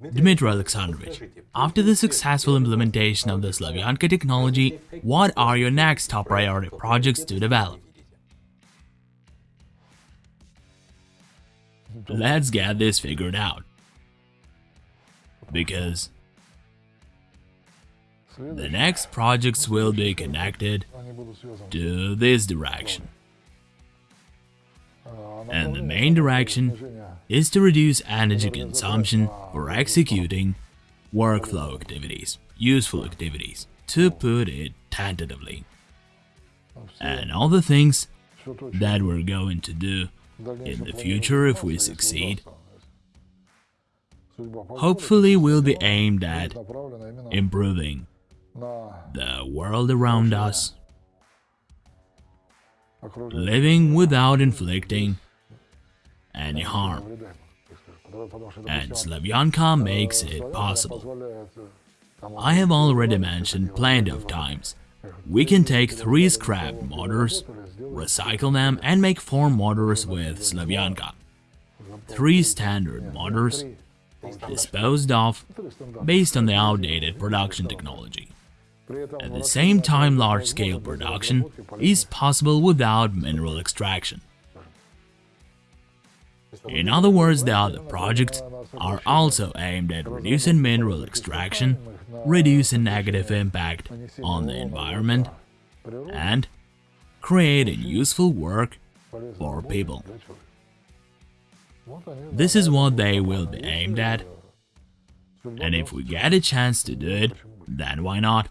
Dmitry Alexandrovich, after the successful implementation of the Slavyanka technology, what are your next top priority projects to develop? Let's get this figured out. Because the next projects will be connected to this direction. And the main direction is to reduce energy consumption for executing workflow activities, useful activities, to put it tentatively. And all the things that we're going to do in the future if we succeed hopefully will be aimed at improving the world around us, living without inflicting any harm. And Slavyanka makes it possible. I have already mentioned plenty of times. We can take three scrap motors, recycle them and make four motors with Slavyanka. Three standard motors disposed of based on the outdated production technology. At the same time, large-scale production is possible without mineral extraction. In other words, the other projects are also aimed at reducing mineral extraction, reducing negative impact on the environment, and creating useful work for people. This is what they will be aimed at, and if we get a chance to do it, then why not?